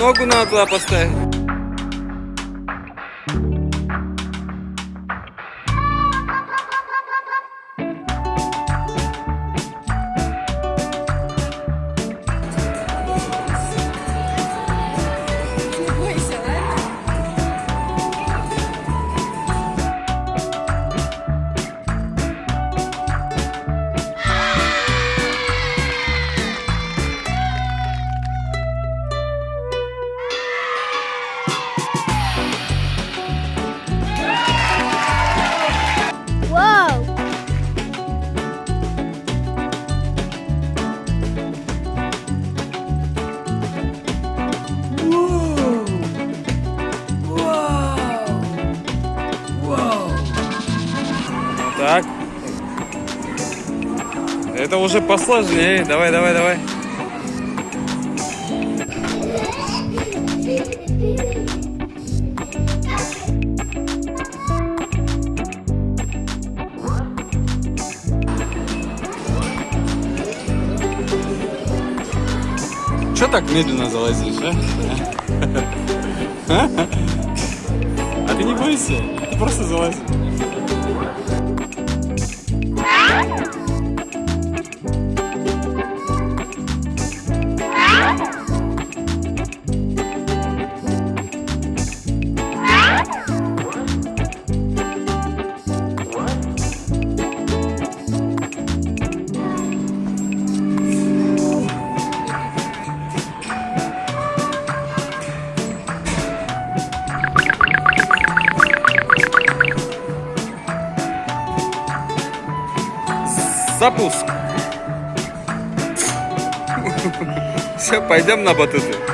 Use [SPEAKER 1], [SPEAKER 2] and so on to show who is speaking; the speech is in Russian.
[SPEAKER 1] Ногу надо туда поставить. Так. Это уже посложнее. Давай, давай, давай. Че так медленно залазишь, а? А ты не бойся, ты просто Bye. Запуск. Все, пойдем на батуты.